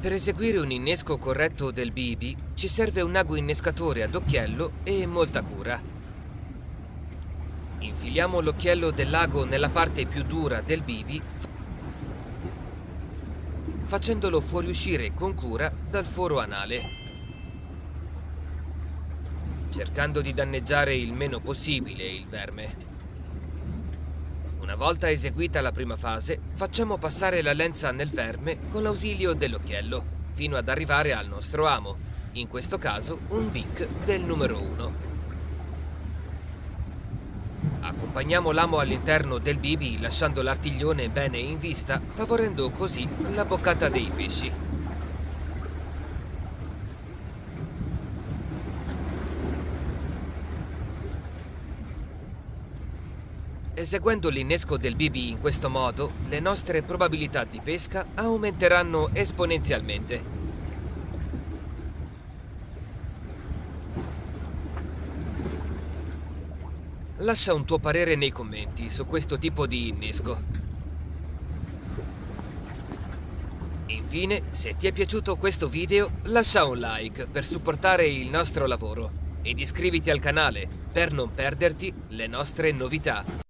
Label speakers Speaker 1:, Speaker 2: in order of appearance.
Speaker 1: Per eseguire un innesco corretto del bibi ci serve un ago innescatore ad occhiello e molta cura. Infiliamo l'occhiello dell'ago nella parte più dura del bibi facendolo fuoriuscire con cura dal foro anale, cercando di danneggiare il meno possibile il verme. Una volta eseguita la prima fase, facciamo passare la lenza nel verme con l'ausilio dell'occhiello, fino ad arrivare al nostro amo, in questo caso un bic del numero 1. Accompagniamo l'amo all'interno del bibi lasciando l'artiglione bene in vista, favorendo così la boccata dei pesci. Eseguendo l'innesco del BB in questo modo, le nostre probabilità di pesca aumenteranno esponenzialmente. Lascia un tuo parere nei commenti su questo tipo di innesco. Infine, se ti è piaciuto questo video, lascia un like per supportare il nostro lavoro ed iscriviti al canale per non perderti le nostre novità.